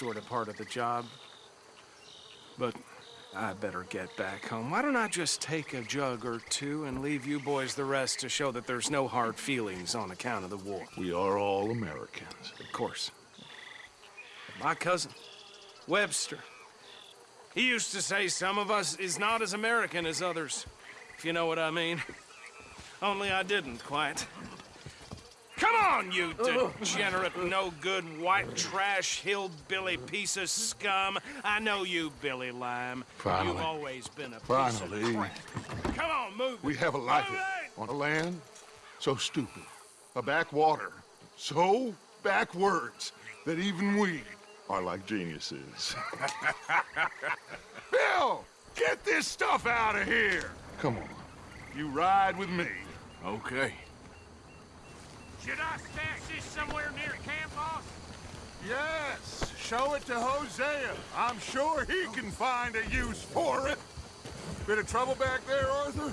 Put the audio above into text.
sort of part of the job. But I better get back home. Why don't I just take a jug or two and leave you boys the rest to show that there's no hard feelings on account of the war? We are all Americans. Of course. My cousin, Webster, he used to say some of us is not as American as others, if you know what I mean. Only I didn't quite. Come on, you oh. degenerate, no-good, white trash, hillbilly piece of scum. I know you, Billy Lime. Finally. You've always been a piece Finally. of crap. Come on, move We have a life on a land so stupid, a backwater so backwards that even we are like geniuses. Bill, get this stuff out of here! Come on, you ride with me. Okay. Should I stash this somewhere near camp, boss? Yes, show it to Hosea. I'm sure he can find a use for it. Bit of trouble back there, Arthur?